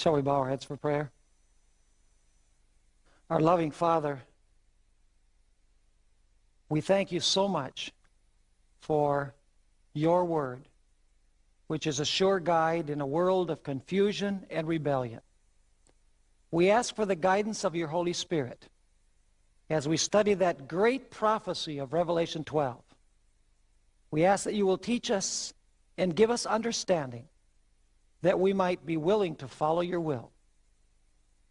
Shall we bow our heads for prayer? Our loving Father, we thank you so much for your word, which is a sure guide in a world of confusion and rebellion. We ask for the guidance of your Holy Spirit as we study that great prophecy of Revelation 12. We ask that you will teach us and give us understanding that we might be willing to follow your will.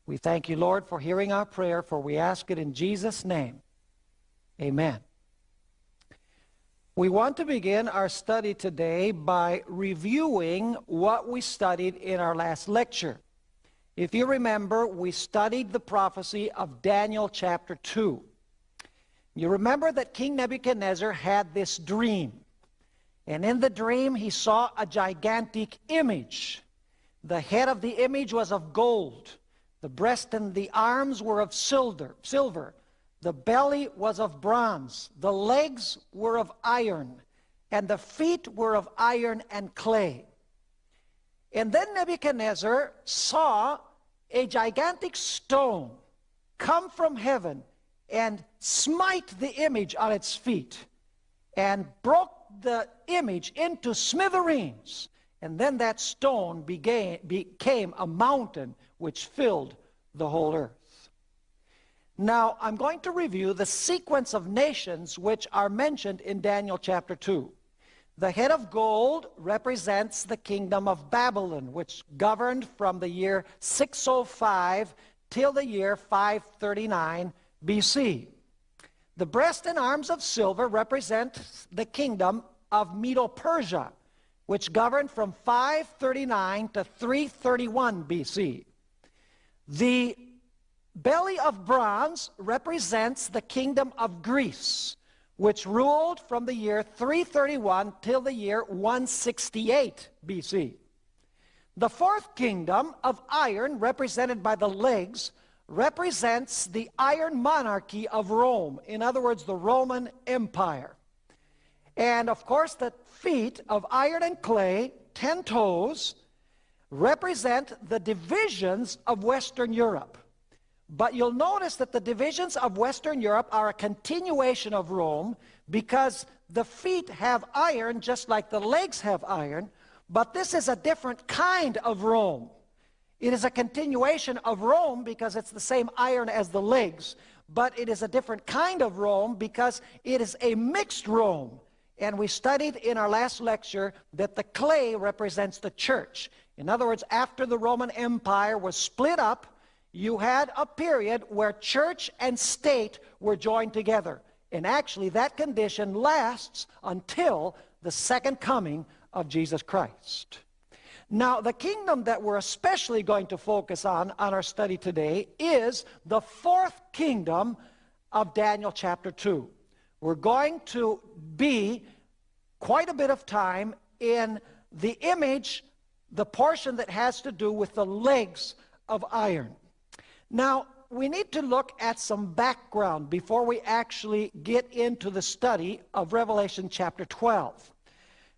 We thank you, Lord, for hearing our prayer, for we ask it in Jesus' name. Amen. We want to begin our study today by reviewing what we studied in our last lecture. If you remember, we studied the prophecy of Daniel chapter 2. You remember that King Nebuchadnezzar had this dream. And in the dream, he saw a gigantic image. The head of the image was of gold. The breast and the arms were of silver. silver. The belly was of bronze. The legs were of iron. And the feet were of iron and clay. And then Nebuchadnezzar saw a gigantic stone come from heaven and smite the image on its feet and broke the image into smithereens. And then that stone began, became a mountain which filled the whole earth. Now, I'm going to review the sequence of nations which are mentioned in Daniel chapter 2. The head of gold represents the kingdom of Babylon, which governed from the year 605 till the year 539 BC. The breast and arms of silver represent the kingdom of Medo-Persia, which governed from 539 to 331 BC. The belly of bronze represents the kingdom of Greece, which ruled from the year 331 till the year 168 BC. The fourth kingdom of iron, represented by the legs, represents the iron monarchy of Rome. In other words, the Roman Empire. And of course, the feet of iron and clay, ten toes, represent the divisions of Western Europe. But you'll notice that the divisions of Western Europe are a continuation of Rome because the feet have iron just like the legs have iron, but this is a different kind of Rome. It is a continuation of Rome because it's the same iron as the legs, but it is a different kind of Rome because it is a mixed Rome. And we studied in our last lecture that the clay represents the church. In other words, after the Roman Empire was split up, you had a period where church and state were joined together. And actually, that condition lasts until the second coming of Jesus Christ. Now, the kingdom that we're especially going to focus on on our study today is the fourth kingdom of Daniel chapter 2. We're going to be quite a bit of time in the image, the portion that has to do with the legs of iron. Now, we need to look at some background before we actually get into the study of Revelation chapter 12.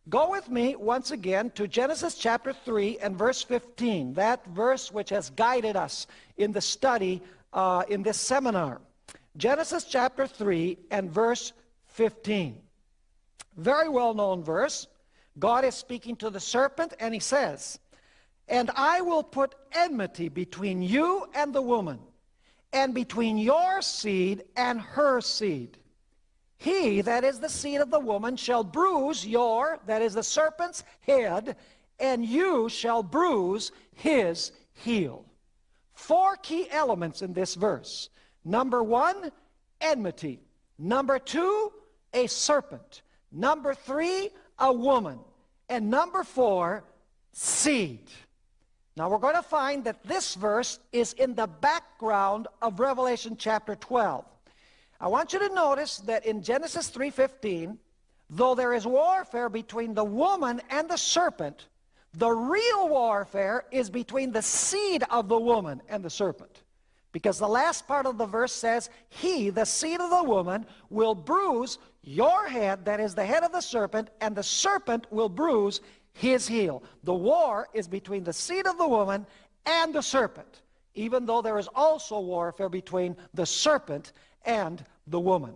Go with me once again to Genesis chapter 3 and verse 15, that verse which has guided us in the study uh, in this seminar. Genesis chapter 3 and verse 15. Very well known verse. God is speaking to the serpent and he says, And I will put enmity between you and the woman, and between your seed and her seed. He, that is the seed of the woman, shall bruise your, that is the serpent's head, and you shall bruise his heel. Four key elements in this verse. Number one, enmity. Number two, a serpent. Number three, a woman. And number four, seed. Now we're going to find that this verse is in the background of Revelation chapter 12. I want you to notice that in Genesis 3.15, though there is warfare between the woman and the serpent, the real warfare is between the seed of the woman and the serpent. Because the last part of the verse says, He, the seed of the woman, will bruise your head, that is the head of the serpent, and the serpent will bruise his heel. The war is between the seed of the woman and the serpent, even though there is also warfare between the serpent and the woman.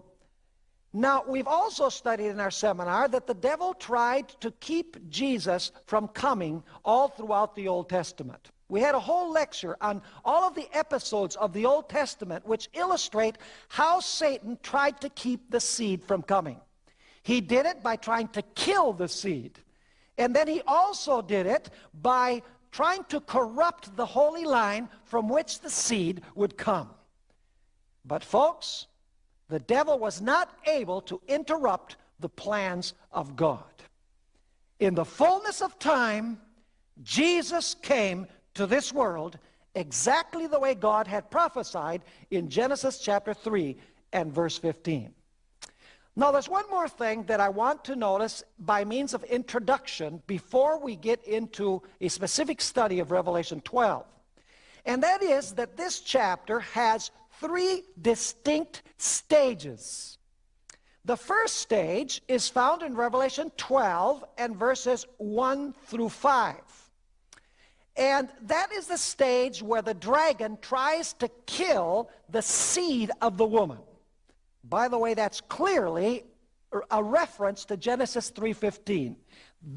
Now, we've also studied in our seminar that the devil tried to keep Jesus from coming all throughout the Old Testament. We had a whole lecture on all of the episodes of the Old Testament which illustrate how Satan tried to keep the seed from coming. He did it by trying to kill the seed. And then he also did it by trying to corrupt the holy line from which the seed would come. But folks, the devil was not able to interrupt the plans of God. In the fullness of time, Jesus came to this world exactly the way God had prophesied in Genesis chapter 3 and verse 15. Now, there's one more thing that I want to notice by means of introduction before we get into a specific study of Revelation 12. And that is that this chapter has three distinct stages. The first stage is found in Revelation 12 and verses 1 through 5. And that is the stage where the dragon tries to kill the seed of the woman. By the way, that's clearly a reference to Genesis 3.15.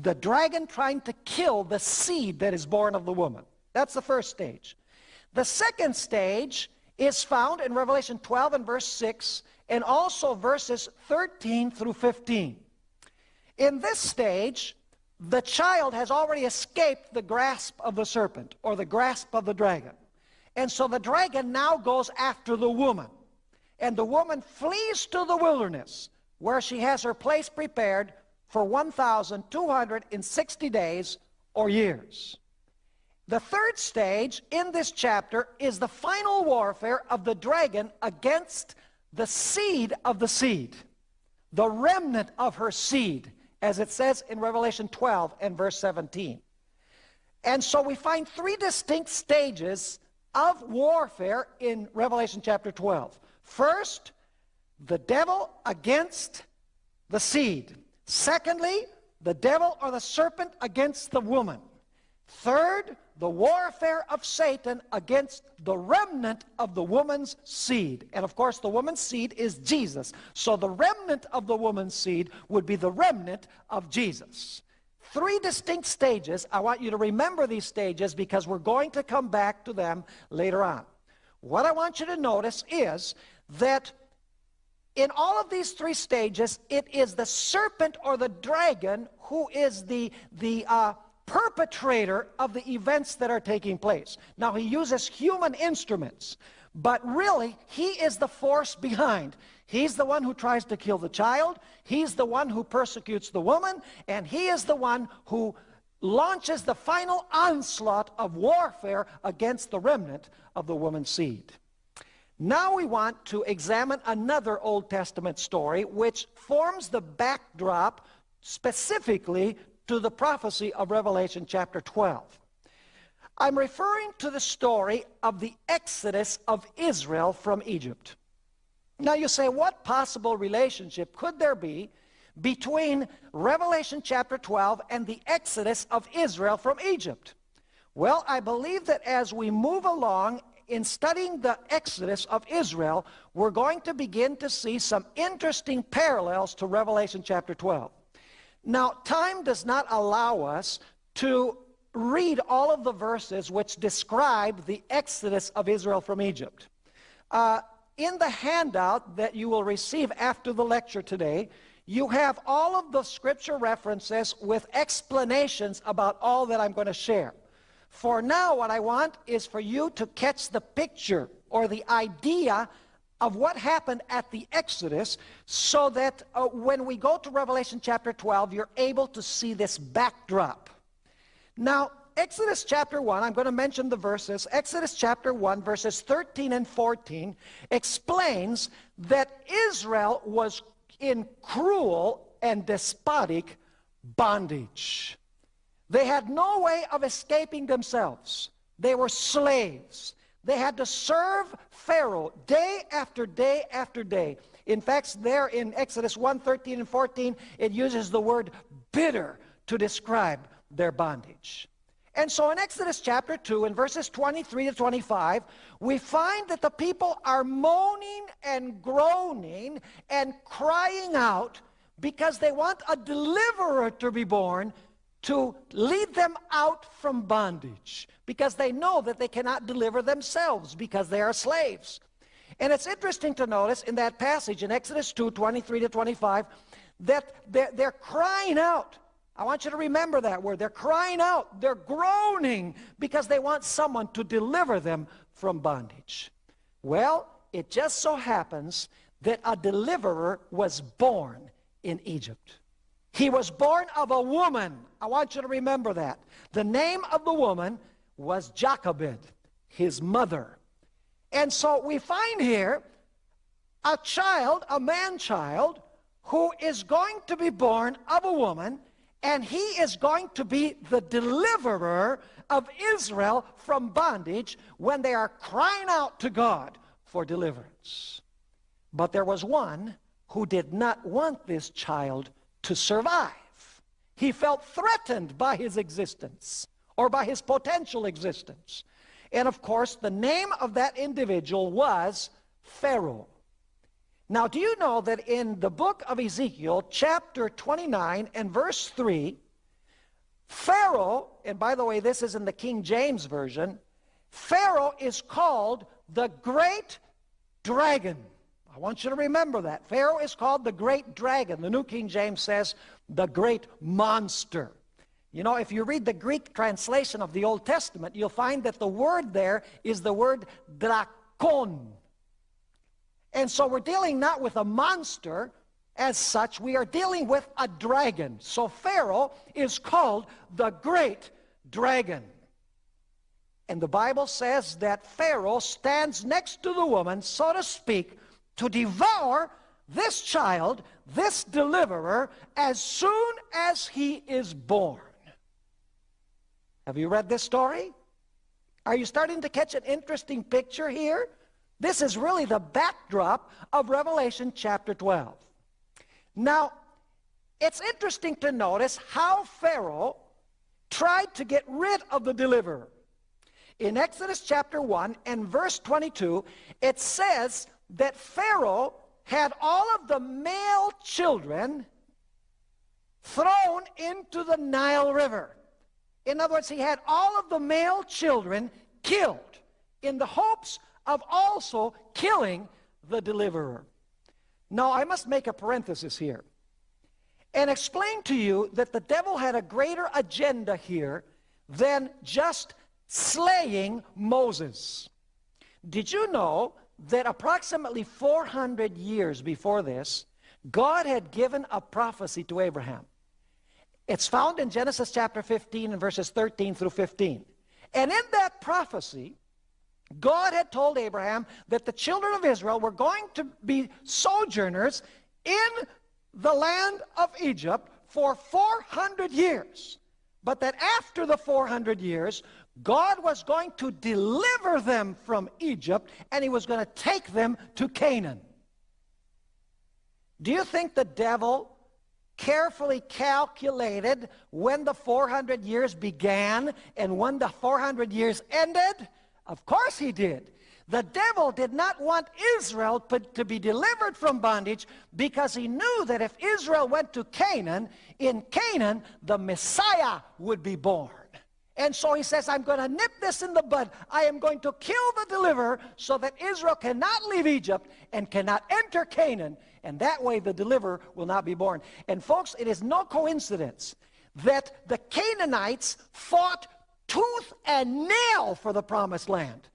The dragon trying to kill the seed that is born of the woman. That's the first stage. The second stage is found in Revelation 12 and verse 6 and also verses 13 through 15. In this stage, the child has already escaped the grasp of the serpent or the grasp of the dragon. And so the dragon now goes after the woman. And the woman flees to the wilderness where she has her place prepared for 1,260 days or years. The third stage in this chapter is the final warfare of the dragon against the seed of the seed, the remnant of her seed, as it says in Revelation 12 and verse 17. And so we find three distinct stages of warfare in Revelation chapter 12. First, the devil against the seed. Secondly, the devil or the serpent against the woman. Third, the warfare of Satan against the remnant of the woman's seed. And of course, the woman's seed is Jesus. So the remnant of the woman's seed would be the remnant of Jesus. Three distinct stages. I want you to remember these stages because we're going to come back to them later on. What I want you to notice is that in all of these three stages, it is the serpent or the dragon who is the, the uh, perpetrator of the events that are taking place. Now, he uses human instruments, but really, he is the force behind. He's the one who tries to kill the child, he's the one who persecutes the woman, and he is the one who launches the final onslaught of warfare against the remnant of the woman's seed. Now we want to examine another Old Testament story which forms the backdrop specifically to the prophecy of Revelation chapter 12. I'm referring to the story of the exodus of Israel from Egypt. Now you say, what possible relationship could there be between Revelation chapter 12 and the exodus of Israel from Egypt? Well, I believe that as we move along in studying the exodus of Israel, we're going to begin to see some interesting parallels to Revelation chapter 12. Now, time does not allow us to read all of the verses which describe the exodus of Israel from Egypt. Uh, in the handout that you will receive after the lecture today, you have all of the scripture references with explanations about all that I'm going to share. For now, what I want is for you to catch the picture or the idea of what happened at the Exodus so that uh, when we go to Revelation chapter 12, you're able to see this backdrop. Now, Exodus chapter 1, I'm going to mention the verses. Exodus chapter 1, verses 13 and 14 explains that Israel was in cruel and despotic bondage. They had no way of escaping themselves. They were slaves. They had to serve Pharaoh day after day after day. In fact, there in Exodus 1, 13 and 14, it uses the word bitter to describe their bondage. And so in Exodus chapter 2, in verses 23 to 25, we find that the people are moaning and groaning and crying out because they want a deliverer to be born to lead them out from bondage because they know that they cannot deliver themselves because they are slaves. And it's interesting to notice in that passage in Exodus 2, 23 to 25, that they're, they're crying out. I want you to remember that word. They're crying out. They're groaning because they want someone to deliver them from bondage. Well, it just so happens that a deliverer was born in Egypt. He was born of a woman. I want you to remember that. The name of the woman was Jochebed, his mother. And so we find here a child, a man-child, who is going to be born of a woman, and he is going to be the deliverer of Israel from bondage when they are crying out to God for deliverance. But there was one who did not want this child to survive. He felt threatened by his existence or by his potential existence. And of course, the name of that individual was Pharaoh. Now, do you know that in the book of Ezekiel, chapter 29 and verse 3, Pharaoh, and by the way, this is in the King James Version, Pharaoh is called the great dragon. I want you to remember that. Pharaoh is called the great dragon. The New King James says the great monster. You know, if you read the Greek translation of the Old Testament, you'll find that the word there is the word drakon. And so we're dealing not with a monster as such, we are dealing with a dragon. So Pharaoh is called the great dragon. And the Bible says that Pharaoh stands next to the woman, so to speak, to devour this child, this deliverer, as soon as he is born. Have you read this story? Are you starting to catch an interesting picture here? This is really the backdrop of Revelation chapter 12. Now, it's interesting to notice how Pharaoh tried to get rid of the deliverer. In Exodus chapter 1 and verse 22, it says that Pharaoh had all of the male children thrown into the Nile River. In other words, he had all of the male children killed in the hopes of also killing the deliverer. Now, I must make a parenthesis here and explain to you that the devil had a greater agenda here than just slaying Moses. Did you know that approximately 400 years before this, God had given a prophecy to Abraham. It's found in Genesis chapter 15 and verses 13 through 15. And in that prophecy, God had told Abraham that the children of Israel were going to be sojourners in the land of Egypt for 400 years. But that after the 400 years, God was going to deliver them from Egypt and he was going to take them to Canaan. Do you think the devil carefully calculated when the 400 years began and when the 400 years ended? Of course he did. The devil did not want Israel to be delivered from bondage because he knew that if Israel went to Canaan, in Canaan, the Messiah would be born. And so he says, I'm going to nip this in the bud. I am going to kill the deliverer so that Israel cannot leave Egypt and cannot enter Canaan. And that way the deliverer will not be born. And folks, it is no coincidence that the Canaanites fought tooth and nail for the promised land.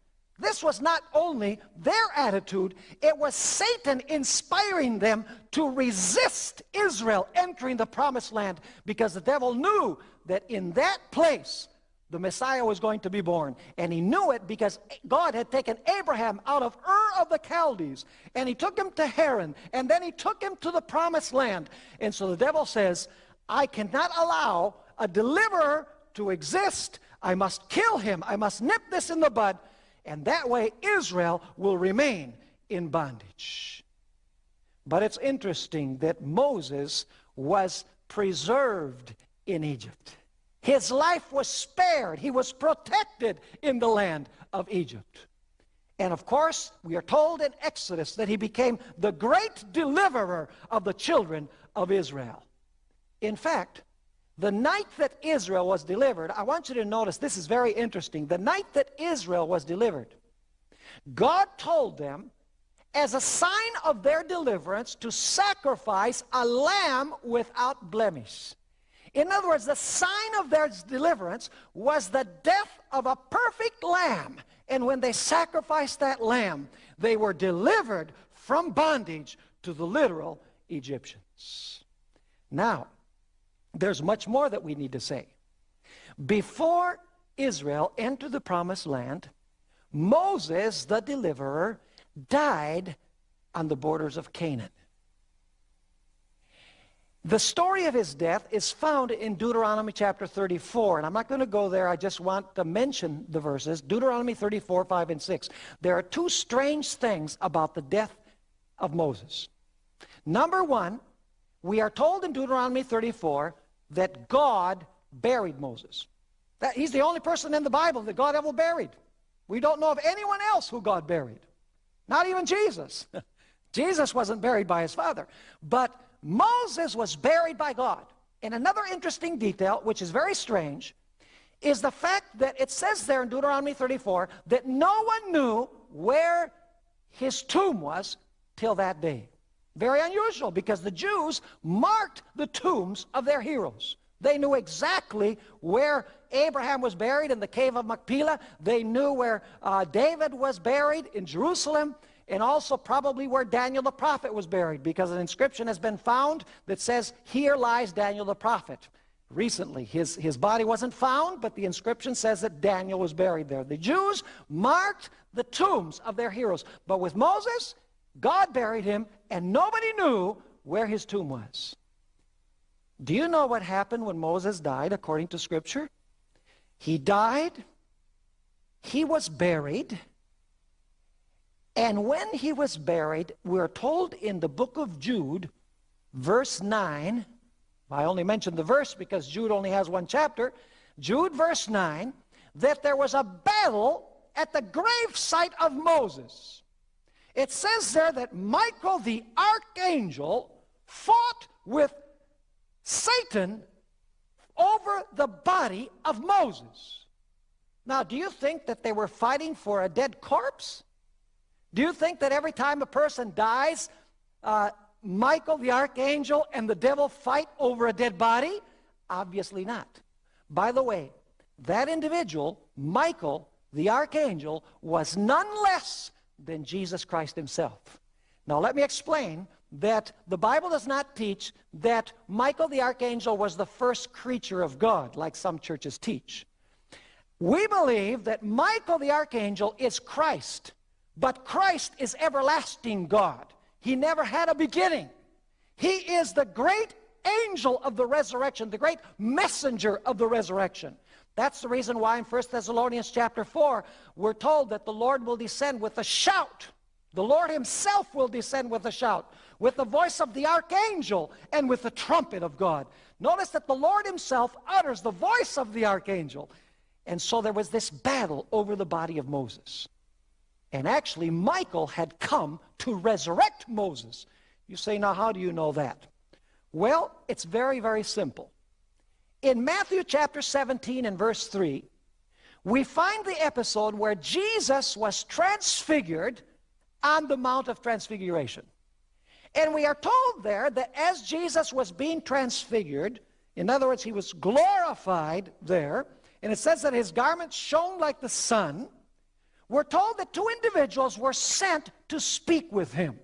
This was not only their attitude, it was Satan inspiring them to resist Israel entering the promised land because the devil knew that in that place the Messiah was going to be born. And he knew it because God had taken Abraham out of Ur of the Chaldees, and he took him to Haran, and then he took him to the promised land. And so the devil says, I cannot allow a deliverer to exist. I must kill him. I must nip this in the bud. And that way Israel will remain in bondage. But it's interesting that Moses was preserved in Egypt. His life was spared. He was protected in the land of Egypt. And of course, we are told in Exodus that he became the great deliverer of the children of Israel. In fact, the night that Israel was delivered, I want you to notice, this is very interesting. The night that Israel was delivered, God told them, as a sign of their deliverance, to sacrifice a lamb without blemish. In other words, the sign of their deliverance was the death of a perfect lamb. And when they sacrificed that lamb, they were delivered from bondage to the literal Egyptians. Now, there's much more that we need to say. Before Israel entered the promised land, Moses, the deliverer, died on the borders of Canaan. The story of his death is found in Deuteronomy chapter 34, and I'm not going to go there. I just want to mention the verses. Deuteronomy 34, 5, and 6. There are two strange things about the death of Moses. Number one, we are told in Deuteronomy 34 that God buried Moses. That he's the only person in the Bible that God ever buried. We don't know of anyone else who God buried. Not even Jesus. Jesus wasn't buried by his father. But Moses was buried by God. And another interesting detail, which is very strange, is the fact that it says there in Deuteronomy 34 that no one knew where his tomb was till that day. Very unusual because the Jews marked the tombs of their heroes. They knew exactly where Abraham was buried in the cave of Machpelah. They knew where uh, David was buried in Jerusalem and also probably where Daniel the prophet was buried because an inscription has been found that says, here lies Daniel the prophet. Recently, his, his body wasn't found, but the inscription says that Daniel was buried there. The Jews marked the tombs of their heroes. But with Moses, God buried him, and nobody knew where his tomb was. Do you know what happened when Moses died according to Scripture? He died, he was buried, and when he was buried, we're told in the book of Jude, verse 9, I only mentioned the verse because Jude only has one chapter, Jude verse 9, that there was a battle at the grave site of Moses. It says there that Michael the archangel fought with Satan over the body of Moses. Now, do you think that they were fighting for a dead corpse? Do you think that every time a person dies, uh, Michael the archangel and the devil fight over a dead body? Obviously not. By the way, that individual, Michael the archangel, was none less than Jesus Christ himself. Now let me explain that the Bible does not teach that Michael the archangel was the first creature of God, like some churches teach. We believe that Michael the archangel is Christ. But Christ is everlasting God. He never had a beginning. He is the great angel of the resurrection, the great messenger of the resurrection. That's the reason why in 1 Thessalonians chapter 4, we're told that the Lord will descend with a shout. The Lord himself will descend with a shout, with the voice of the archangel, and with the trumpet of God. Notice that the Lord himself utters the voice of the archangel. And so there was this battle over the body of Moses. And actually, Michael had come to resurrect Moses. You say, now how do you know that? Well, it's very, very simple. In Matthew chapter 17 and verse 3, we find the episode where Jesus was transfigured on the Mount of Transfiguration. And we are told there that as Jesus was being transfigured, in other words, he was glorified there, and it says that his garments shone like the sun, we're told that two individuals were sent to speak with him.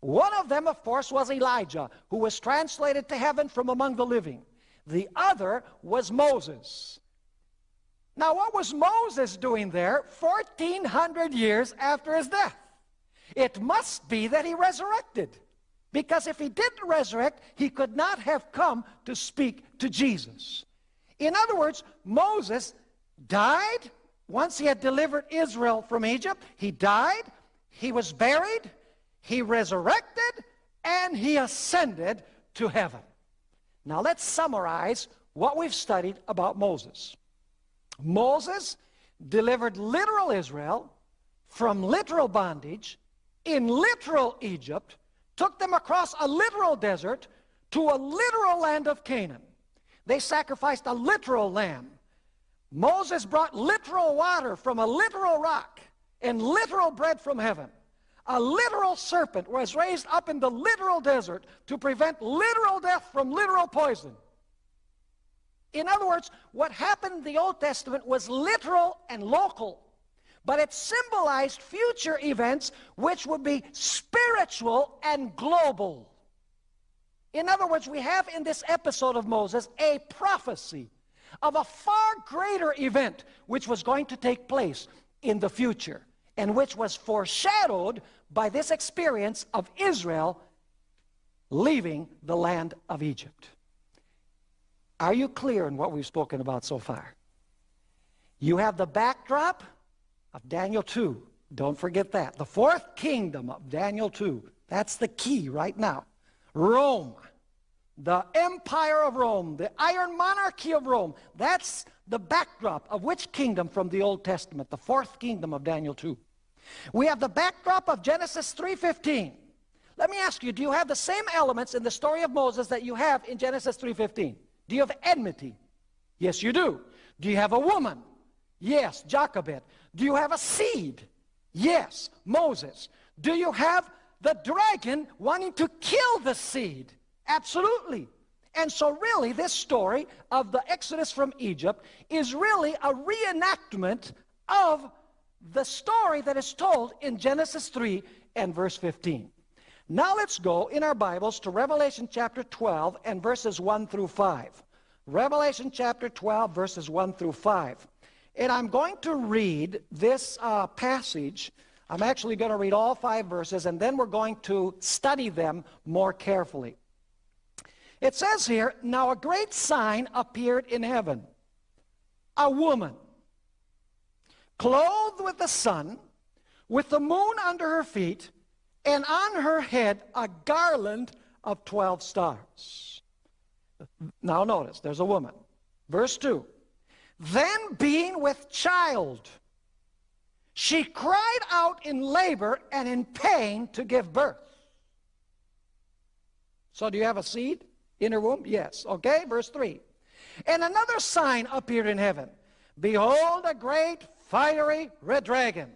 One of them, of course, was Elijah, who was translated to heaven from among the living. The other was Moses. Now, what was Moses doing there 1,400 years after his death? It must be that he resurrected. Because if he didn't resurrect, he could not have come to speak to Jesus. In other words, Moses died, once he had delivered Israel from Egypt, he died, he was buried, he resurrected, and he ascended to heaven. Now let's summarize what we've studied about Moses. Moses delivered literal Israel from literal bondage in literal Egypt, took them across a literal desert to a literal land of Canaan. They sacrificed a literal lamb. Moses brought literal water from a literal rock and literal bread from heaven. A literal serpent was raised up in the literal desert to prevent literal death from literal poison. In other words, what happened in the Old Testament was literal and local, but it symbolized future events which would be spiritual and global. In other words, we have in this episode of Moses a prophecy of a far greater event which was going to take place in the future and which was foreshadowed by this experience of Israel leaving the land of Egypt. Are you clear in what we've spoken about so far? You have the backdrop of Daniel 2. Don't forget that. The fourth kingdom of Daniel 2. That's the key right now. Rome. The empire of Rome. The iron monarchy of Rome. That's the backdrop of which kingdom from the Old Testament? The fourth kingdom of Daniel 2. We have the backdrop of Genesis 3.15. Let me ask you, do you have the same elements in the story of Moses that you have in Genesis 3.15? Do you have enmity? Yes, you do. Do you have a woman? Yes, Jochebed. Do you have a seed? Yes, Moses. Do you have the dragon wanting to kill the seed? Absolutely. And so really this story of the Exodus from Egypt is really a reenactment of the story that is told in Genesis 3 and verse 15. Now let's go in our Bibles to Revelation chapter 12 and verses 1 through 5. Revelation chapter 12 verses 1 through 5. And I'm going to read this uh, passage. I'm actually going to read all five verses and then we're going to study them more carefully. It says here, Now a great sign appeared in heaven. A woman, clothed with the sun, with the moon under her feet, and on her head a garland of 12 stars. Now notice, there's a woman. Verse 2. Then being with child, she cried out in labor and in pain to give birth. So do you have a seed in her womb? Yes. Okay, verse 3. And another sign appeared in heaven. Behold, a great fiery red dragon,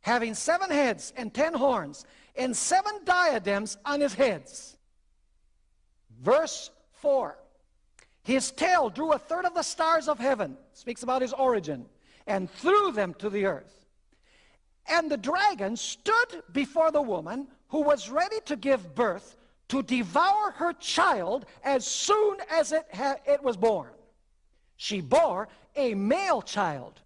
having seven heads and ten horns, and seven diadems on his heads. Verse 4. His tail drew a third of the stars of heaven, speaks about his origin, and threw them to the earth. And the dragon stood before the woman who was ready to give birth to devour her child as soon as it, it was born. She bore a male child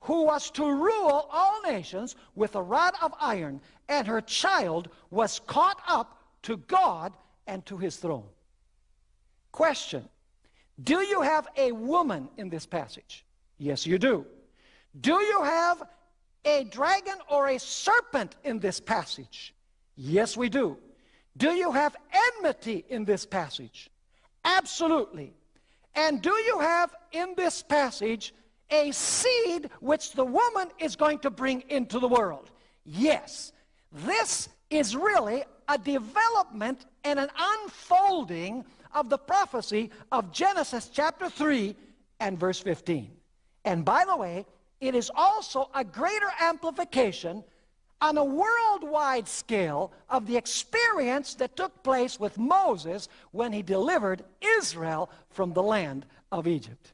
who was to rule all nations with a rod of iron, and her child was caught up to God and to his throne. Question Do you have a woman in this passage? Yes, you do. Do you have a dragon or a serpent in this passage? Yes, we do. Do you have enmity in this passage? Absolutely. And do you have in this passage a seed which the woman is going to bring into the world? Yes. This is really a development and an unfolding of the prophecy of Genesis chapter 3 and verse 15. And by the way, it is also a greater amplification on a worldwide scale of the experience that took place with Moses when he delivered Israel from the land of Egypt.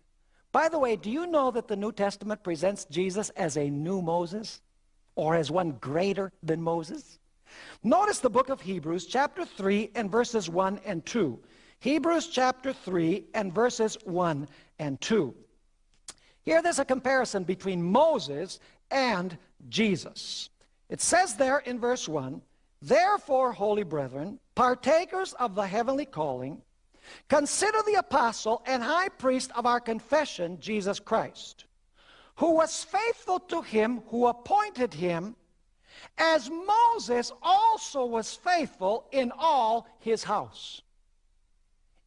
By the way, do you know that the New Testament presents Jesus as a new Moses or as one greater than Moses? Notice the book of Hebrews chapter 3 and verses 1 and 2. Hebrews chapter 3 and verses 1 and 2. Here there's a comparison between Moses and Jesus. It says there in verse 1, Therefore, holy brethren, partakers of the heavenly calling, consider the apostle and high priest of our confession, Jesus Christ, who was faithful to him who appointed him, as Moses also was faithful in all his house.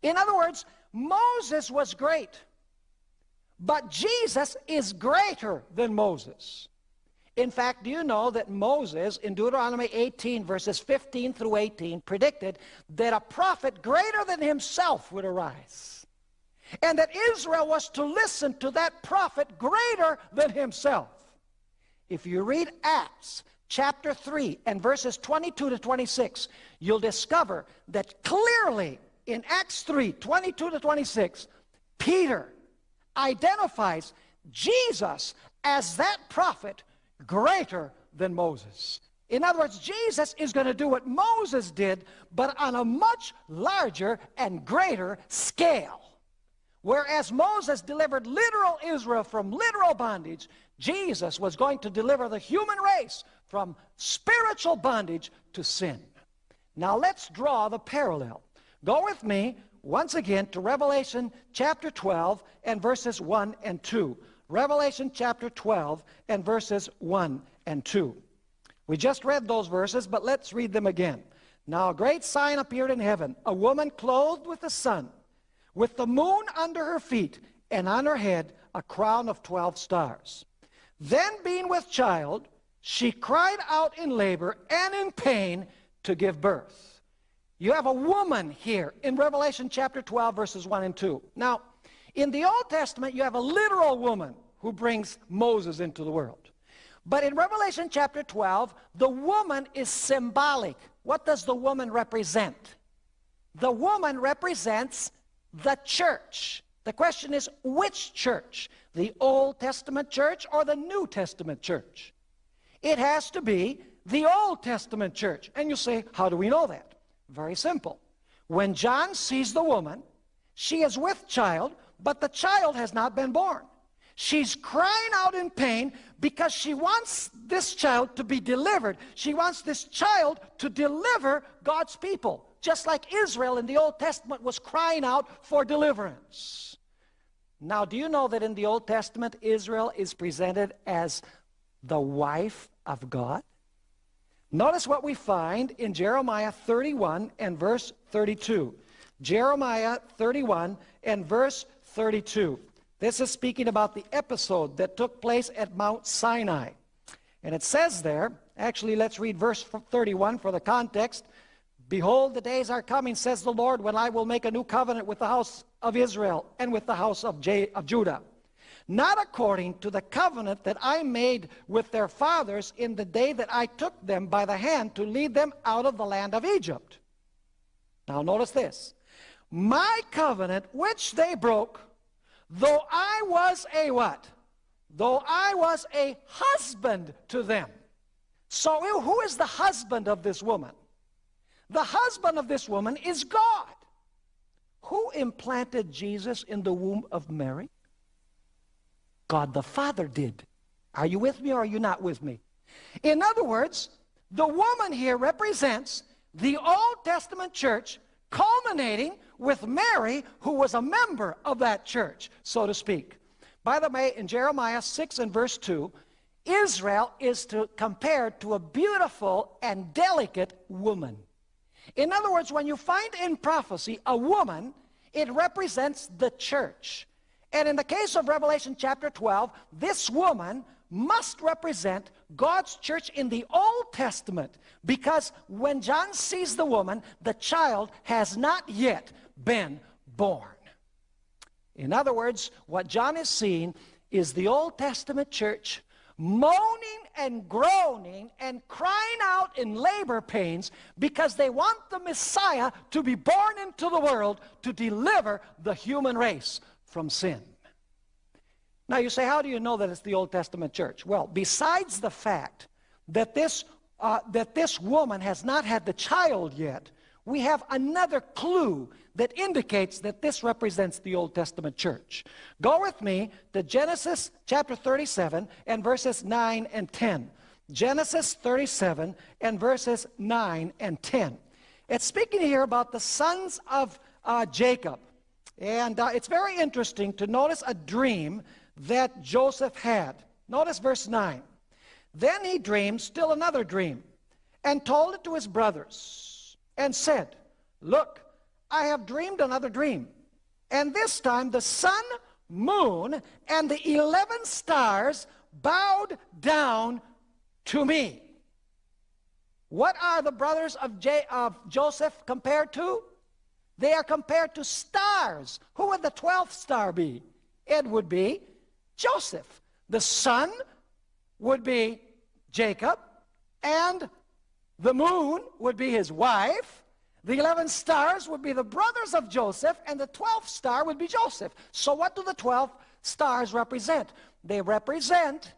In other words, Moses was great, but Jesus is greater than Moses. In fact, do you know that Moses, in Deuteronomy 18, verses 15 through 18, predicted that a prophet greater than himself would arise? And that Israel was to listen to that prophet greater than himself. If you read Acts chapter 3 and verses 22 to 26, you'll discover that clearly in Acts 3 22 to 26, Peter identifies Jesus as that prophet greater than Moses. In other words, Jesus is going to do what Moses did, but on a much larger and greater scale. Whereas Moses delivered literal Israel from literal bondage, Jesus was going to deliver the human race from spiritual bondage to sin. Now let's draw the parallel. Go with me once again to Revelation chapter 12 and verses 1 and 2. Revelation chapter 12 and verses 1 and 2. We just read those verses, but let's read them again. Now a great sign appeared in heaven, a woman clothed with the sun, with the moon under her feet, and on her head a crown of 12 stars. Then being with child, she cried out in labor and in pain to give birth. You have a woman here in Revelation chapter 12, verses 1 and 2. Now, in the Old Testament, you have a literal woman who brings Moses into the world. But in Revelation chapter 12, the woman is symbolic. What does the woman represent? The woman represents the church. The question is, which church? The Old Testament church or the New Testament church? It has to be the Old Testament church. And you say, how do we know that? Very simple. When John sees the woman, she is with child, but the child has not been born. She's crying out in pain because she wants this child to be delivered. She wants this child to deliver God's people, just like Israel in the Old Testament was crying out for deliverance. Now, do you know that in the Old Testament, Israel is presented as the wife of God? Notice what we find in Jeremiah 31 and verse 32. Jeremiah 31 and verse 32. This is speaking about the episode that took place at Mount Sinai. And it says there, actually, let's read verse 31 for the context. Behold, the days are coming, says the Lord, when I will make a new covenant with the house of Israel and with the house of, J of Judah. Not according to the covenant that I made with their fathers in the day that I took them by the hand to lead them out of the land of Egypt. Now notice this. My covenant, which they broke, Though I was a what? Though I was a husband to them. So who is the husband of this woman? The husband of this woman is God. Who implanted Jesus in the womb of Mary? God the Father did. Are you with me or are you not with me? In other words, the woman here represents the Old Testament church culminating with Mary, who was a member of that church, so to speak. By the way, in Jeremiah 6 and verse 2, Israel is to, compared to a beautiful and delicate woman. In other words, when you find in prophecy a woman, it represents the church. And in the case of Revelation chapter 12, this woman must represent God's church in the Old Testament because when John sees the woman, the child has not yet been born. In other words, what John is seeing is the Old Testament church moaning and groaning and crying out in labor pains because they want the Messiah to be born into the world to deliver the human race from sin. Now you say, how do you know that it's the Old Testament church? Well, besides the fact that this, uh, that this woman has not had the child yet, we have another clue that indicates that this represents the Old Testament church. Go with me to Genesis chapter 37 and verses 9 and 10. Genesis 37 and verses 9 and 10. It's speaking here about the sons of uh, Jacob. And uh, it's very interesting to notice a dream that Joseph had. Notice verse 9. Then he dreamed still another dream and told it to his brothers and said, Look, I have dreamed another dream. And this time the sun, moon, and the 11 stars bowed down to me. What are the brothers of, J of Joseph compared to? They are compared to stars. Who would the 12th star be? It would be Joseph. The sun would be Jacob, and the moon would be his wife. The 11 stars would be the brothers of Joseph, and the 12th star would be Joseph. So what do the 12 stars represent? They represent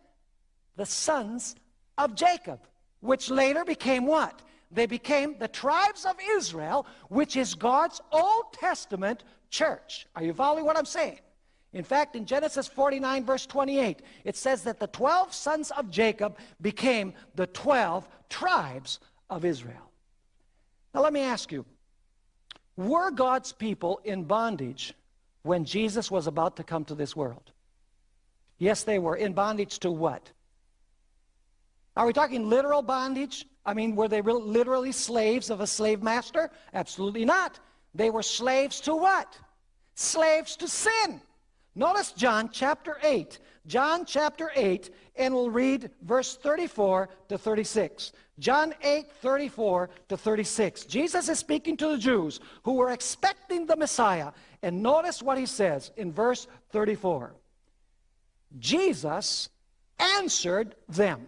the sons of Jacob, which later became what? They became the tribes of Israel, which is God's Old Testament church. Are you following what I'm saying? In fact, in Genesis 49, verse 28, it says that the 12 sons of Jacob became the 12 tribes of Israel. Now, let me ask you were God's people in bondage when Jesus was about to come to this world? Yes, they were. In bondage to what? Are we talking literal bondage? I mean, were they literally slaves of a slave master? Absolutely not. They were slaves to what? Slaves to sin. Notice John chapter 8. John chapter 8, and we'll read verse 34 to 36. John 8, 34 to 36. Jesus is speaking to the Jews who were expecting the Messiah. And notice what he says in verse 34. Jesus answered them,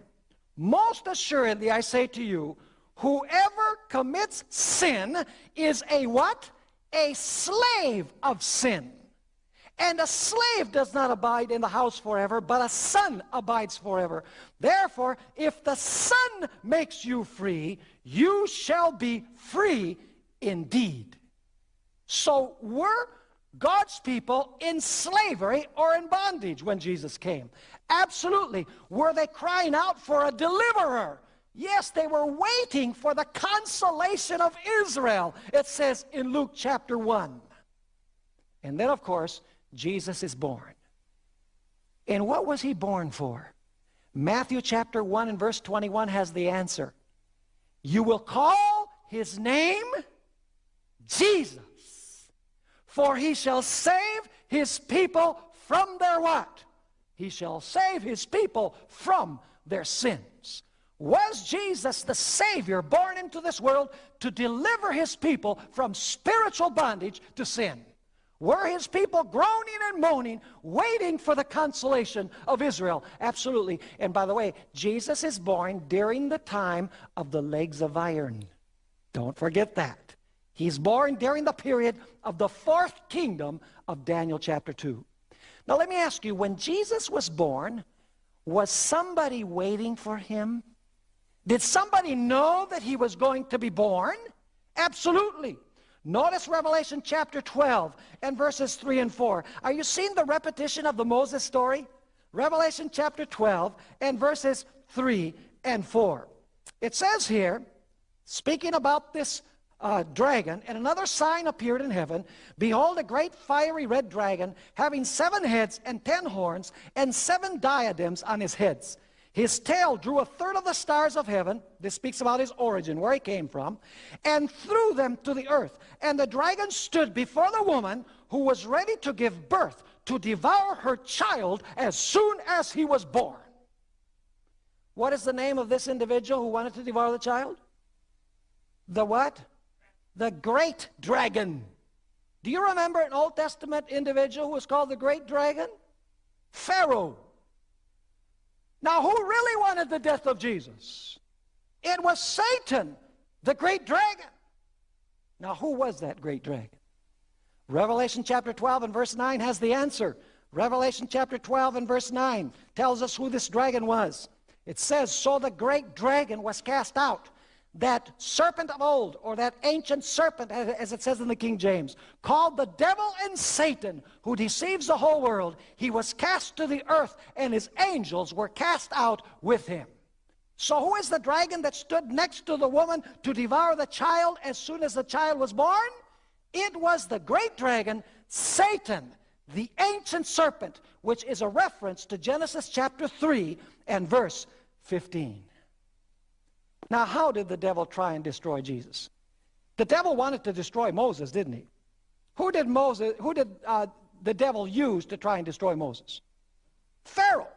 Most assuredly I say to you, whoever commits sin is a what? A slave of sin. And a slave does not abide in the house forever, but a son abides forever. Therefore, if the son makes you free, you shall be free indeed. So were God's people in slavery or in bondage when Jesus came? Absolutely. Were they crying out for a deliverer? Yes, they were waiting for the consolation of Israel, it says in Luke chapter 1. And then, of course, Jesus is born. And what was he born for? Matthew chapter 1 and verse 21 has the answer. You will call his name Jesus, for he shall save his people from their what? He shall save his people from their sins. Was Jesus the Savior born into this world to deliver his people from spiritual bondage to sin? Were his people groaning and moaning, waiting for the consolation of Israel? Absolutely. And by the way, Jesus is born during the time of the legs of iron. Don't forget that. He's born during the period of the fourth kingdom of Daniel chapter 2. Now let me ask you, when Jesus was born, was somebody waiting for him? Did somebody know that he was going to be born? Absolutely. Notice Revelation chapter 12 and verses 3 and 4. Are you seeing the repetition of the Moses story? Revelation chapter 12 and verses 3 and 4. It says here, speaking about this uh, dragon, and another sign appeared in heaven. Behold, a great fiery red dragon, having seven heads and ten horns, and seven diadems on his heads. His tail drew a third of the stars of heaven. This speaks about his origin, where he came from, and threw them to the earth. And the dragon stood before the woman who was ready to give birth to devour her child as soon as he was born. What is the name of this individual who wanted to devour the child? The what? The great dragon. Do you remember an Old Testament individual who was called the great dragon? Pharaoh. Now, who really wanted the death of Jesus? It was Satan, the great dragon. Now, who was that great dragon? Revelation chapter 12 and verse 9 has the answer. Revelation chapter 12 and verse 9 tells us who this dragon was. It says, So the great dragon was cast out that serpent of old, or that ancient serpent, as it says in the King James, called the devil and Satan, who deceives the whole world, he was cast to the earth, and his angels were cast out with him. So who is the dragon that stood next to the woman to devour the child as soon as the child was born? It was the great dragon, Satan, the ancient serpent, which is a reference to Genesis chapter 3 and verse 15. Now, how did the devil try and destroy Jesus? The devil wanted to destroy Moses, didn't he? Who did Moses, who did uh, the devil use to try and destroy Moses? Pharaoh.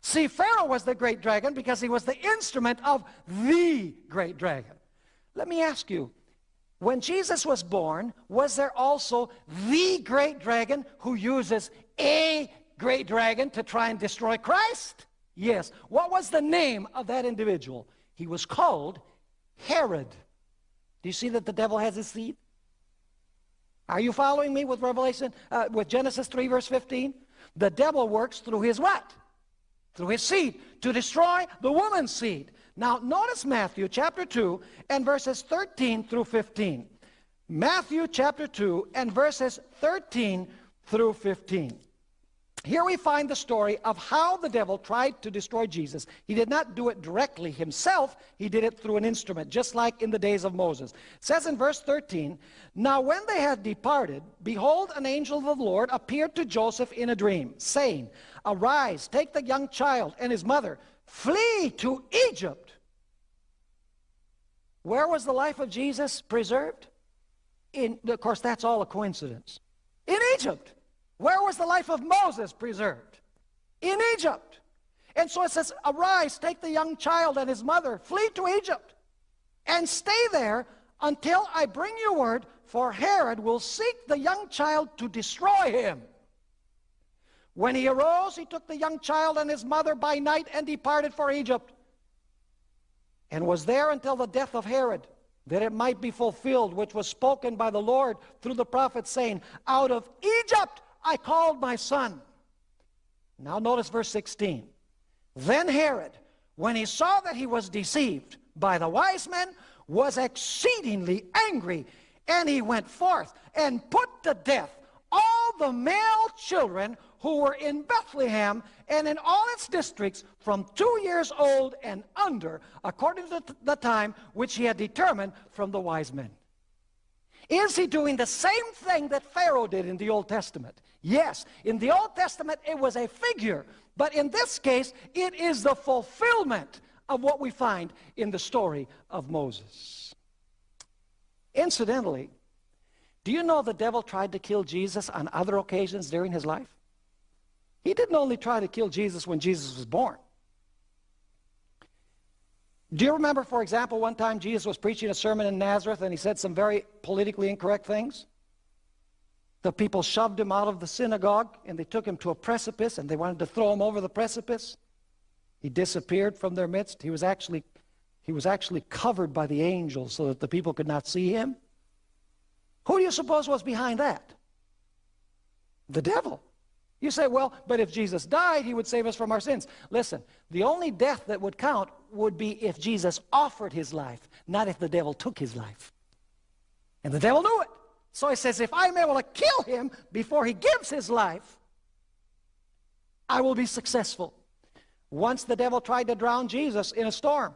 See, Pharaoh was the great dragon because he was the instrument of the great dragon. Let me ask you, when Jesus was born, was there also the great dragon who uses a great dragon to try and destroy Christ? Yes. What was the name of that individual? He was called Herod. Do you see that the devil has his seed? Are you following me with Revelation, uh, with Genesis 3 verse 15? The devil works through his what? Through his seed to destroy the woman's seed. Now notice Matthew chapter 2 and verses 13 through 15. Matthew chapter 2 and verses 13 through 15. Here we find the story of how the devil tried to destroy Jesus. He did not do it directly himself. He did it through an instrument, just like in the days of Moses. It says in verse 13, Now when they had departed, behold, an angel of the Lord appeared to Joseph in a dream, saying, Arise, take the young child and his mother, flee to Egypt. Where was the life of Jesus preserved? In, of course, that's all a coincidence. In Egypt. Where was the life of Moses preserved? In Egypt. And so it says, Arise, take the young child and his mother, flee to Egypt, and stay there until I bring you word, for Herod will seek the young child to destroy him. When he arose, he took the young child and his mother by night and departed for Egypt, and was there until the death of Herod, that it might be fulfilled, which was spoken by the Lord through the prophet, saying, Out of Egypt I called my son. Now notice verse 16. Then Herod, when he saw that he was deceived by the wise men, was exceedingly angry, and he went forth and put to death all the male children who were in Bethlehem and in all its districts from two years old and under, according to the time which he had determined from the wise men. Is he doing the same thing that Pharaoh did in the Old Testament? Yes, in the Old Testament it was a figure, but in this case it is the fulfillment of what we find in the story of Moses. Incidentally, do you know the devil tried to kill Jesus on other occasions during his life? He didn't only try to kill Jesus when Jesus was born. Do you remember, for example, one time Jesus was preaching a sermon in Nazareth and he said some very politically incorrect things? The people shoved him out of the synagogue and they took him to a precipice and they wanted to throw him over the precipice. He disappeared from their midst. He was actually, he was actually covered by the angels so that the people could not see him. Who do you suppose was behind that? The devil. You say, well, but if Jesus died, he would save us from our sins. Listen, the only death that would count would be if Jesus offered his life, not if the devil took his life. And the devil knew it. So he says, if I'm able to kill him before he gives his life, I will be successful. Once the devil tried to drown Jesus in a storm.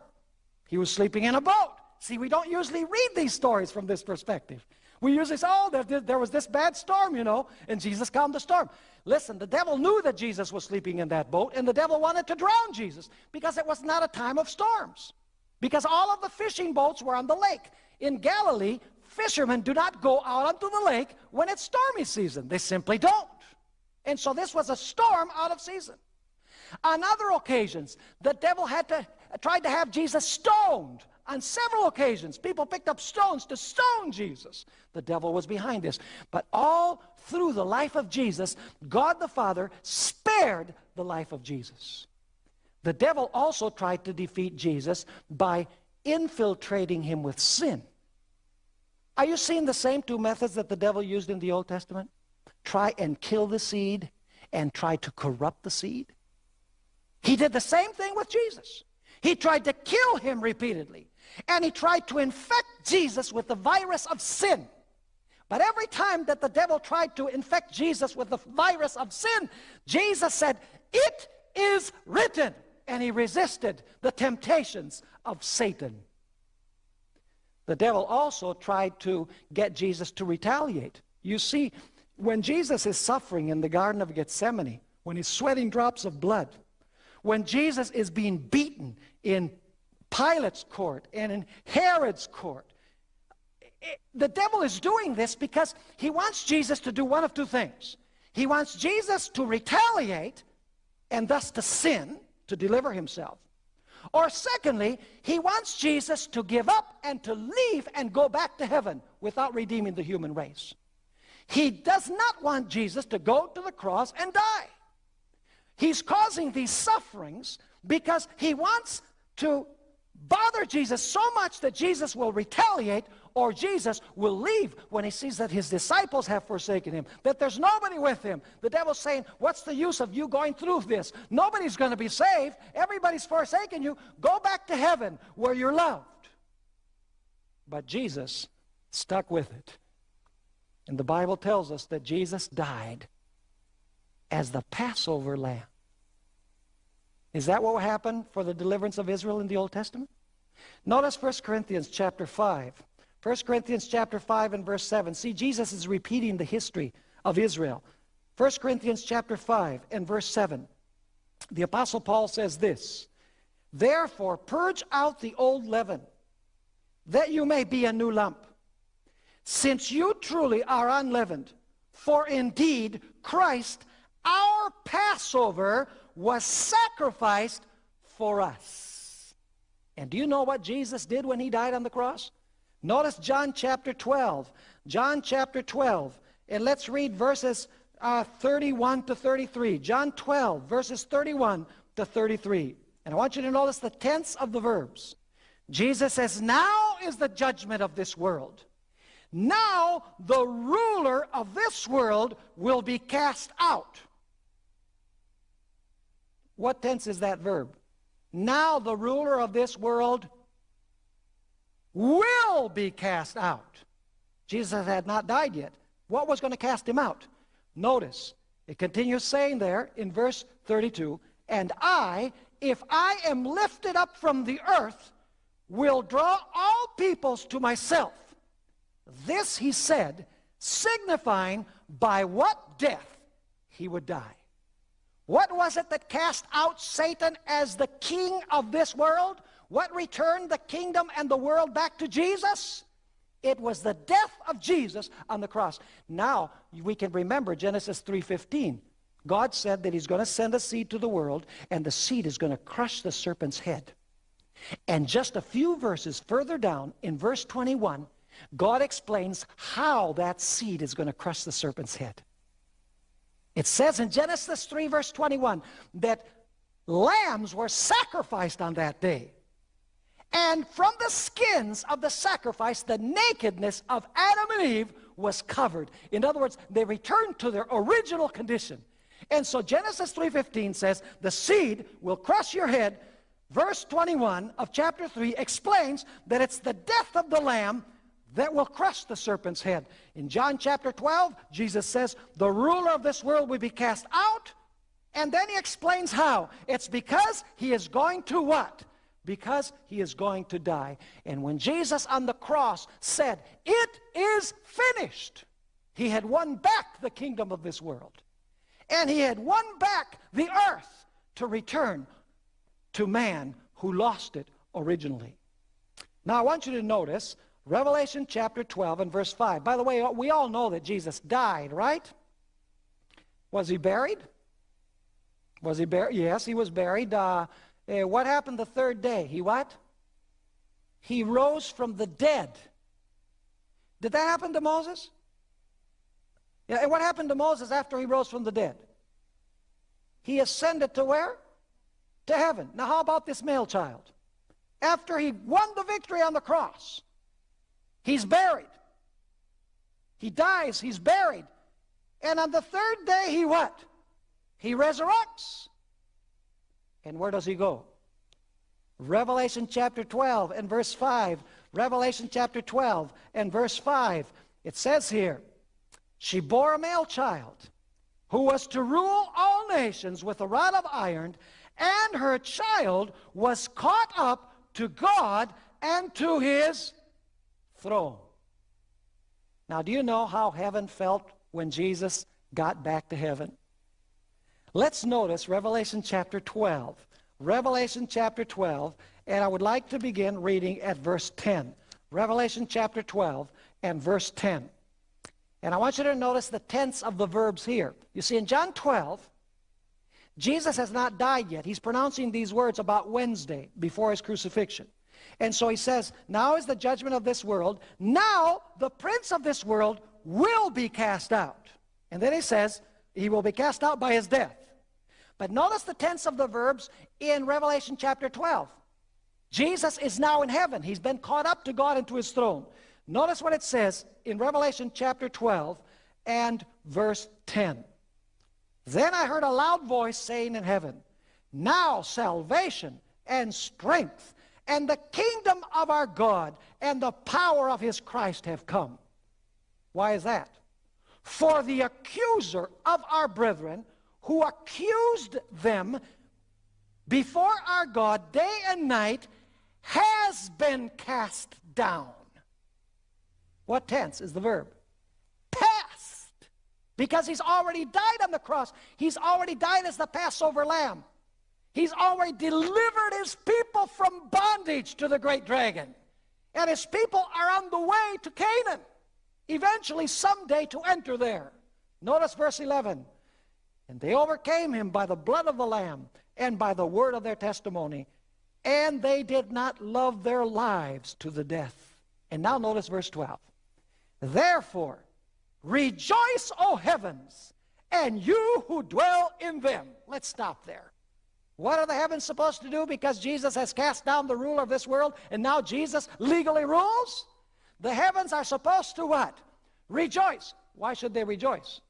He was sleeping in a boat. See, we don't usually read these stories from this perspective. We usually say, oh, there, there was this bad storm, you know, and Jesus calmed the storm. Listen, the devil knew that Jesus was sleeping in that boat, and the devil wanted to drown Jesus because it was not a time of storms. Because all of the fishing boats were on the lake. In Galilee, fishermen do not go out onto the lake when it's stormy season. They simply don't. And so this was a storm out of season. On other occasions, the devil had to tried to have Jesus stoned on several occasions, people picked up stones to stone Jesus. The devil was behind this. But all through the life of Jesus, God the Father spared the life of Jesus. The devil also tried to defeat Jesus by infiltrating him with sin. Are you seeing the same two methods that the devil used in the Old Testament? Try and kill the seed and try to corrupt the seed. He did the same thing with Jesus. He tried to kill him repeatedly. And he tried to infect Jesus with the virus of sin. But every time that the devil tried to infect Jesus with the virus of sin, Jesus said, It is written. And he resisted the temptations of Satan. The devil also tried to get Jesus to retaliate. You see, when Jesus is suffering in the Garden of Gethsemane, when he's sweating drops of blood, when Jesus is being beaten in Pilate's court and in Herod's court. Eh, the devil is doing this because he wants Jesus to do one of two things. He wants Jesus to retaliate and thus to sin, to deliver himself. Or secondly, he wants Jesus to give up and to leave and go back to heaven without redeeming the human race. He does not want Jesus to go to the cross and die. He's causing these sufferings because he wants to bother Jesus so much that Jesus will retaliate or Jesus will leave when he sees that his disciples have forsaken him, that there's nobody with him. The devil's saying, what's the use of you going through this? Nobody's going to be saved. Everybody's forsaken you. Go back to heaven where you're loved. But Jesus stuck with it. And the Bible tells us that Jesus died as the Passover lamb. Is that what happened for the deliverance of Israel in the Old Testament? Notice 1 Corinthians chapter 5. 1 Corinthians chapter 5 and verse 7. See, Jesus is repeating the history of Israel. 1 Corinthians chapter 5 and verse 7. The Apostle Paul says this, Therefore purge out the old leaven, that you may be a new lump, since you truly are unleavened. For indeed Christ, our Passover, was sacrificed for us. And do you know what Jesus did when he died on the cross? Notice John chapter 12. John chapter 12. And let's read verses uh, 31 to 33. John 12, verses 31 to 33. And I want you to notice the tense of the verbs. Jesus says, Now is the judgment of this world. Now the ruler of this world will be cast out. What tense is that verb? Now the ruler of this world will be cast out. Jesus had not died yet. What was going to cast him out? Notice, it continues saying there in verse 32, And I, if I am lifted up from the earth, will draw all peoples to myself. This he said, signifying by what death he would die. What was it that cast out Satan as the king of this world? What returned the kingdom and the world back to Jesus? It was the death of Jesus on the cross. Now, we can remember Genesis 3.15. God said that he's going to send a seed to the world, and the seed is going to crush the serpent's head. And just a few verses further down, in verse 21, God explains how that seed is going to crush the serpent's head. It says in Genesis 3, verse 21, that lambs were sacrificed on that day. And from the skins of the sacrifice, the nakedness of Adam and Eve was covered. In other words, they returned to their original condition. And so Genesis 3.15 says, the seed will crush your head. Verse 21 of chapter 3 explains that it's the death of the lamb that will crush the serpent's head. In John chapter 12, Jesus says, the ruler of this world will be cast out. And then he explains how. It's because he is going to what? Because he is going to die. And when Jesus on the cross said, It is finished, he had won back the kingdom of this world. And he had won back the earth to return to man who lost it originally. Now I want you to notice Revelation chapter 12 and verse 5. By the way, we all know that Jesus died, right? Was he buried? Was he buried? Yes, he was buried. Uh, uh, what happened the third day? He what? He rose from the dead. Did that happen to Moses? Yeah, and what happened to Moses after he rose from the dead? He ascended to where? To heaven. Now how about this male child? After he won the victory on the cross, he's buried. He dies, he's buried. And on the third day, he what? He resurrects. And where does he go? Revelation chapter 12 and verse 5. Revelation chapter 12 and verse 5. It says here, She bore a male child who was to rule all nations with a rod of iron, and her child was caught up to God and to his throne. Now, do you know how heaven felt when Jesus got back to heaven? Let's notice Revelation chapter 12. Revelation chapter 12, and I would like to begin reading at verse 10. Revelation chapter 12 and verse 10. And I want you to notice the tense of the verbs here. You see, in John 12, Jesus has not died yet. He's pronouncing these words about Wednesday before his crucifixion. And so he says, Now is the judgment of this world. Now the prince of this world will be cast out. And then he says, He will be cast out by his death. But notice the tense of the verbs in Revelation chapter 12. Jesus is now in heaven. He's been caught up to God and to his throne. Notice what it says in Revelation chapter 12 and verse 10. Then I heard a loud voice saying in heaven, Now salvation and strength and the kingdom of our God and the power of his Christ have come. Why is that? For the accuser of our brethren who accused them before our God day and night has been cast down. What tense is the verb? Past. Because he's already died on the cross. He's already died as the Passover lamb. He's already delivered his people from bondage to the great dragon. And his people are on the way to Canaan, eventually someday to enter there. Notice verse 11. And they overcame him by the blood of the Lamb and by the word of their testimony, and they did not love their lives to the death. And now notice verse 12. Therefore, rejoice, O heavens, and you who dwell in them. Let's stop there. What are the heavens supposed to do because Jesus has cast down the ruler of this world and now Jesus legally rules? The heavens are supposed to what? Rejoice. Why should they rejoice?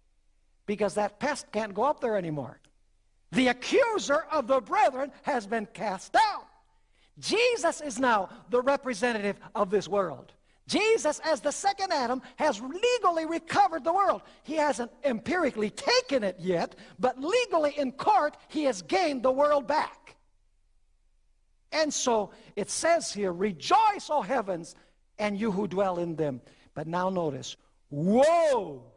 Because that pest can't go up there anymore. The accuser of the brethren has been cast down. Jesus is now the representative of this world. Jesus, as the second Adam, has legally recovered the world. He hasn't empirically taken it yet, but legally in court, he has gained the world back. And so it says here, Rejoice, O heavens, and you who dwell in them. But now notice, Woe!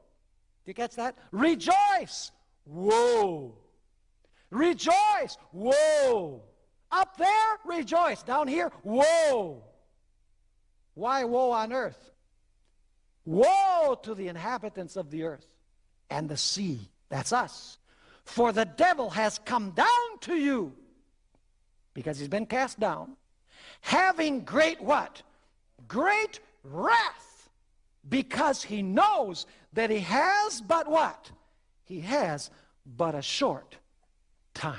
Do you catch that? Rejoice! Woe! Rejoice! Woe! Up there, rejoice. Down here, woe. Why woe on earth? Woe to the inhabitants of the earth and the sea. That's us. For the devil has come down to you because he's been cast down, having great what? Great wrath because he knows that he has but what? He has but a short time.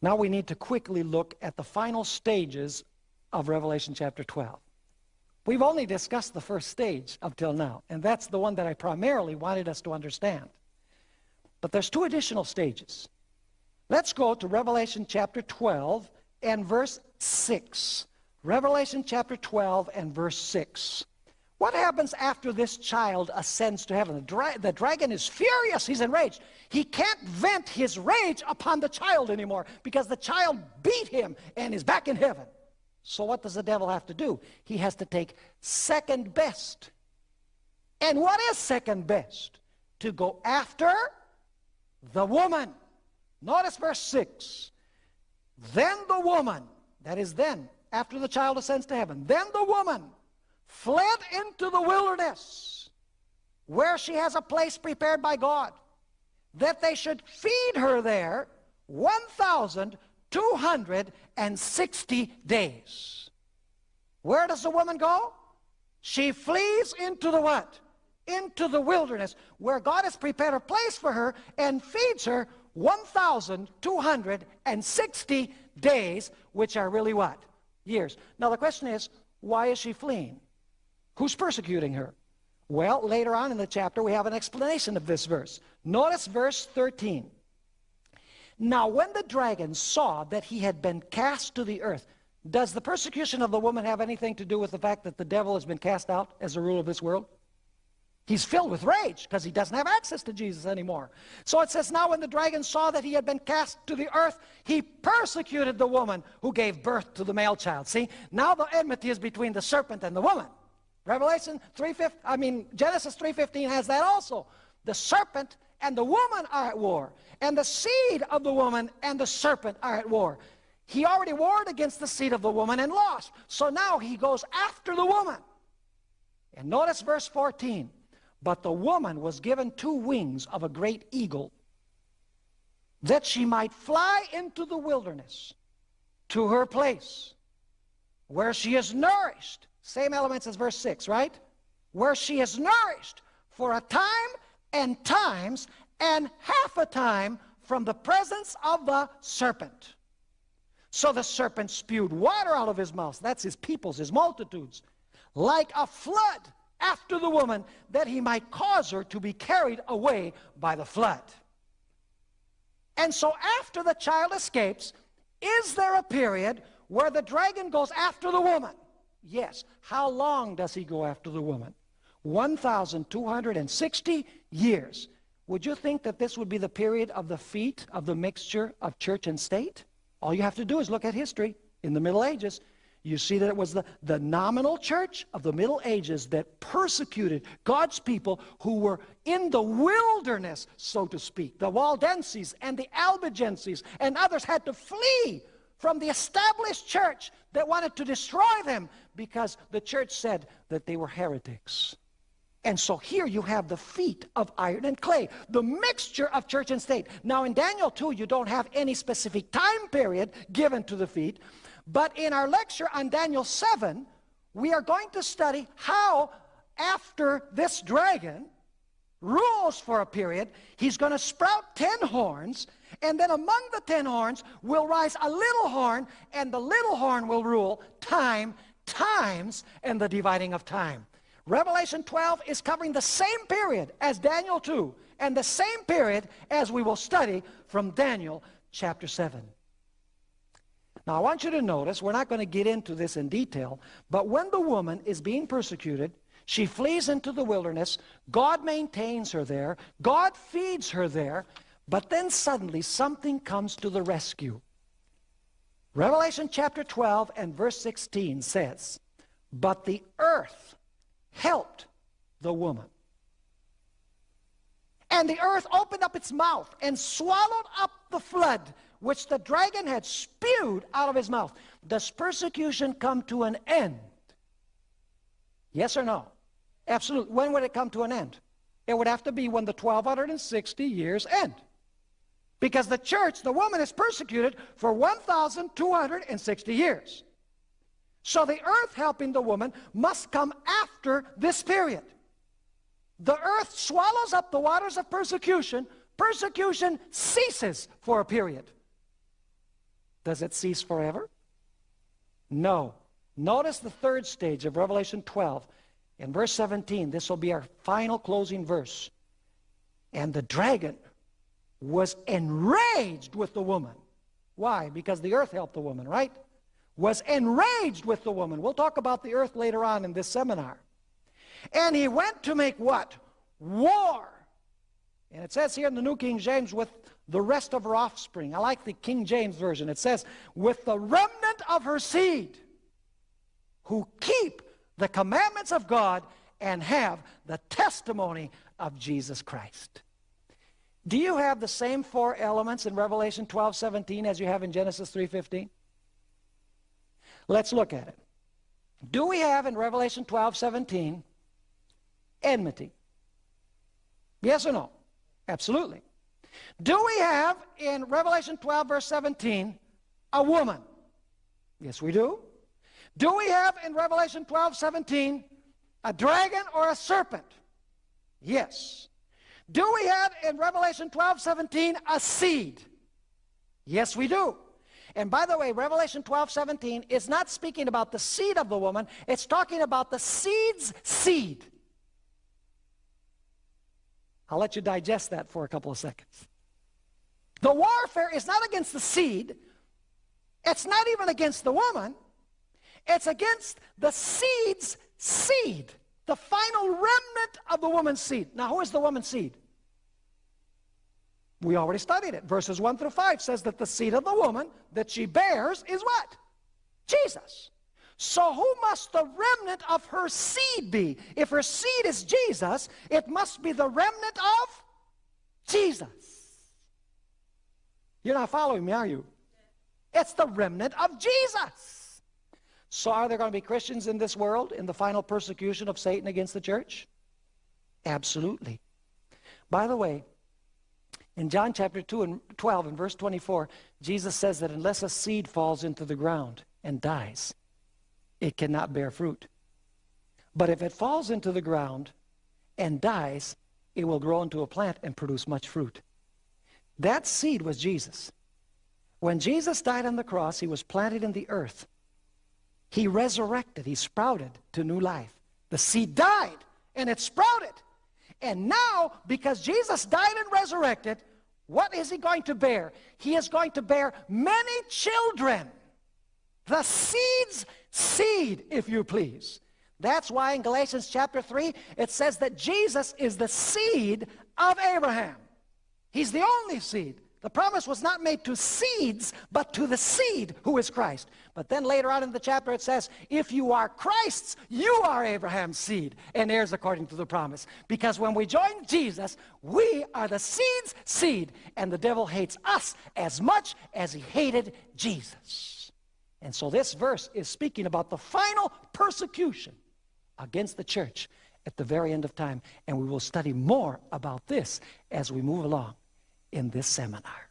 Now we need to quickly look at the final stages of Revelation chapter 12. We've only discussed the first stage up till now, and that's the one that I primarily wanted us to understand. But there's two additional stages. Let's go to Revelation chapter 12 and verse 6. Revelation chapter 12 and verse 6. What happens after this child ascends to heaven? The, dra the, dragon is furious. He's enraged. He can't vent his rage upon the child anymore because the child beat him and is back in heaven. So what does the devil have to do? He has to take second best. And what is second best? To go after the woman. Notice verse 6. Then the woman, that is then, after the child ascends to heaven, then the woman fled into the wilderness where she has a place prepared by God that they should feed her there 1,260 days. Where does the woman go? She flees into the what? Into the wilderness where God has prepared a place for her and feeds her 1,260 days, which are really what? Years. Now the question is, why is she fleeing? Who's persecuting her? Well, later on in the chapter, we have an explanation of this verse. Notice verse 13. Now, when the dragon saw that he had been cast to the earth, does the persecution of the woman have anything to do with the fact that the devil has been cast out as the ruler of this world? He's filled with rage because he doesn't have access to Jesus anymore. So it says, Now when the dragon saw that he had been cast to the earth, he persecuted the woman who gave birth to the male child. See, now the enmity is between the serpent and the woman. Revelation 3.15, I mean, Genesis 3.15 has that also. The serpent and the woman are at war. And the seed of the woman and the serpent are at war. He already warred against the seed of the woman and lost. So now he goes after the woman. And notice verse 14. But the woman was given two wings of a great eagle, that she might fly into the wilderness to her place, where she is nourished. Same elements as verse 6, right? Where she is nourished for a time and times and half a time from the presence of the serpent. So the serpent spewed water out of his mouth. That's his peoples, his multitudes. Like a flood after the woman, that he might cause her to be carried away by the flood. And so after the child escapes, is there a period where the dragon goes after the woman? Yes. How long does he go after the woman? 1,260 years. Would you think that this would be the period of the feet of the mixture of church and state? All you have to do is look at history. In the Middle Ages, you see that it was the, the nominal church of the Middle Ages that persecuted God's people who were in the wilderness, so to speak. The Waldenses and the Albigenses and others had to flee from the established church that wanted to destroy them because the church said that they were heretics. And so here you have the feet of iron and clay, the mixture of church and state. Now in Daniel 2, you don't have any specific time period given to the feet, but in our lecture on Daniel 7, we are going to study how after this dragon rules for a period, he's going to sprout ten horns, and then among the ten horns will rise a little horn, and the little horn will rule time, times, and the dividing of time. Revelation 12 is covering the same period as Daniel 2 and the same period as we will study from Daniel chapter 7. Now I want you to notice, we're not going to get into this in detail, but when the woman is being persecuted, she flees into the wilderness, God maintains her there, God feeds her there, but then suddenly something comes to the rescue. Revelation chapter 12 and verse 16 says, But the earth helped the woman. And the earth opened up its mouth and swallowed up the flood which the dragon had spewed out of his mouth. Does persecution come to an end? Yes or no? Absolutely. When would it come to an end? It would have to be when the 1260 years end. Because the church, the woman is persecuted for 1,260 years. So the earth helping the woman must come after this period. The earth swallows up the waters of persecution. Persecution ceases for a period. Does it cease forever? No. Notice the third stage of Revelation 12. In verse 17, this will be our final closing verse. And the dragon was enraged with the woman. Why? Because the earth helped the woman, right? was enraged with the woman. We'll talk about the earth later on in this seminar. And he went to make what? War. And it says here in the New King James, with the rest of her offspring. I like the King James Version. It says, with the remnant of her seed, who keep the commandments of God and have the testimony of Jesus Christ. Do you have the same four elements in Revelation 12, 17 as you have in Genesis 3, 15? Let's look at it. Do we have in Revelation 12, 17, enmity? Yes or no? Absolutely. Do we have in Revelation 12, verse 17, a woman? Yes, we do. Do we have in Revelation 12, 17, a dragon or a serpent? Yes. Do we have in Revelation 12, 17, a seed? Yes, we do. And by the way, Revelation 12, 17 is not speaking about the seed of the woman. It's talking about the seed's seed. I'll let you digest that for a couple of seconds. The warfare is not against the seed. It's not even against the woman. It's against the seed's seed. The final remnant of the woman's seed. Now, who is the woman's seed? We already studied it. Verses 1 through 5 says that the seed of the woman that she bears is what? Jesus. So who must the remnant of her seed be? If her seed is Jesus, it must be the remnant of Jesus. You're not following me, are you? It's the remnant of Jesus. So are there going to be Christians in this world in the final persecution of Satan against the church? Absolutely. By the way, in John chapter 2 and 12 and verse 24, Jesus says that unless a seed falls into the ground and dies, it cannot bear fruit. But if it falls into the ground and dies, it will grow into a plant and produce much fruit. That seed was Jesus. When Jesus died on the cross, he was planted in the earth. He resurrected, he sprouted to new life. The seed died and it sprouted. And now, because Jesus died and resurrected, what is he going to bear? He is going to bear many children. The seed's seed, if you please. That's why in Galatians chapter 3, it says that Jesus is the seed of Abraham. He's the only seed. The promise was not made to seeds, but to the seed who is Christ. But then later on in the chapter it says, if you are Christ's, you are Abraham's seed and heirs according to the promise. Because when we join Jesus, we are the seed's seed. And the devil hates us as much as he hated Jesus. And so this verse is speaking about the final persecution against the church at the very end of time. And we will study more about this as we move along in this seminar.